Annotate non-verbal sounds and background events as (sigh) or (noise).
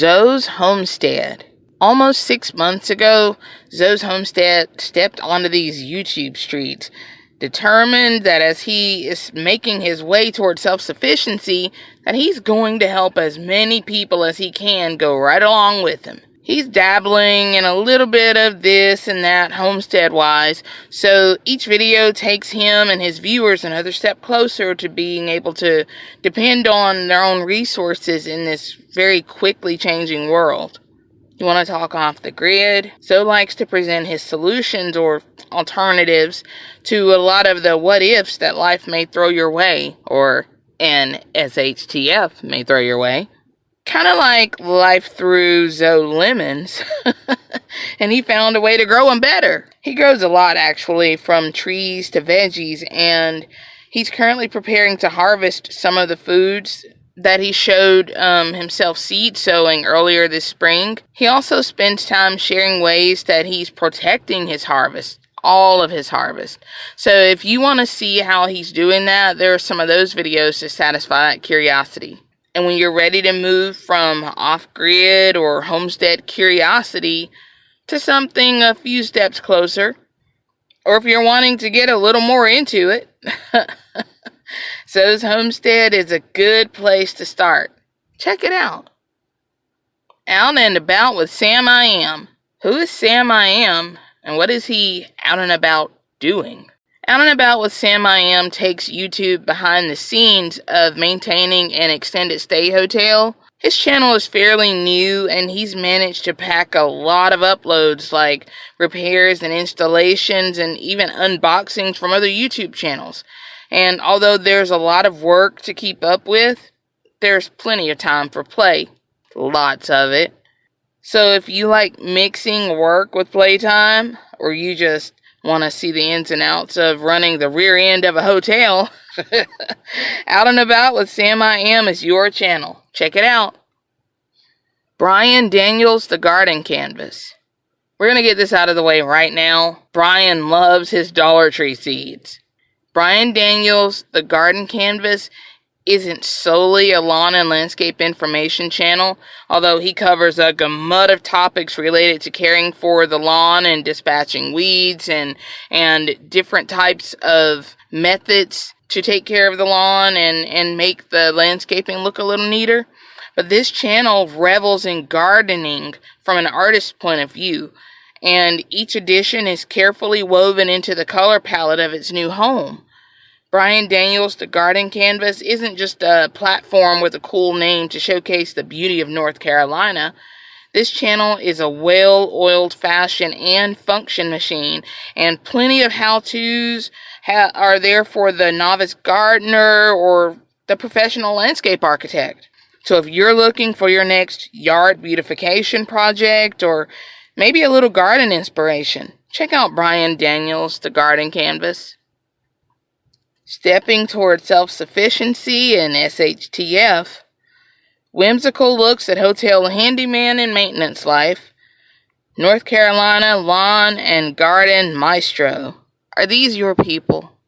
Zoe's Homestead. Almost six months ago, Zoe's Homestead stepped onto these YouTube streets, determined that as he is making his way toward self-sufficiency, that he's going to help as many people as he can go right along with him he's dabbling in a little bit of this and that homestead wise. So each video takes him and his viewers another step closer to being able to depend on their own resources in this very quickly changing world. You want to talk off the grid? Zoe likes to present his solutions or alternatives to a lot of the what ifs that life may throw your way, or an SHTF may throw your way kind of like life threw Zoe lemons, (laughs) and he found a way to grow them better. He grows a lot, actually, from trees to veggies, and he's currently preparing to harvest some of the foods that he showed um, himself seed sowing earlier this spring. He also spends time sharing ways that he's protecting his harvest. All of his harvest. So, if you want to see how he's doing that, there are some of those videos to satisfy that curiosity. And when you're ready to move from off grid or homestead curiosity to something a few steps closer, or if you're wanting to get a little more into it, (laughs) Zoe's Homestead is a good place to start. Check it out. Out and about with Sam I Am. Who is Sam I Am, and what is he out and about doing? Out and About with Sam I Am takes YouTube behind the scenes of maintaining an extended stay hotel. His channel is fairly new and he's managed to pack a lot of uploads like repairs and installations and even unboxings from other YouTube channels. And although there's a lot of work to keep up with, there's plenty of time for play. Lots of it. So if you like mixing work with playtime, or you just want to see the ins and outs of running the rear end of a hotel, (laughs) Out and About with Sam I Am is your channel. Check it out. Brian Daniels, The Garden Canvas. We're going to get this out of the way right now. Brian loves his Dollar Tree seeds. Brian Daniels, The Garden Canvas isn't solely a lawn and landscape information channel, although he covers a gamut of topics related to caring for the lawn and dispatching weeds and and different types of methods to take care of the lawn and, and make the landscaping look a little neater. But this channel revels in gardening from an artist's point of view, and each edition is carefully woven into the color palette of its new home. Brian Daniels, The Garden Canvas, isn't just a platform with a cool name to showcase the beauty of North Carolina. This channel is a well oiled fashion and function machine, and plenty of how to's ha- are there for the novice gardener or the professional landscape architect. So if you're looking for your next yard beautification project or maybe a little garden inspiration, check out Brian Daniels' The Garden Canvas. Stepping toward self sufficiency and SHTF. Whimsical looks at hotel handyman and maintenance life. North Carolina lawn and garden maestro. Are these your people?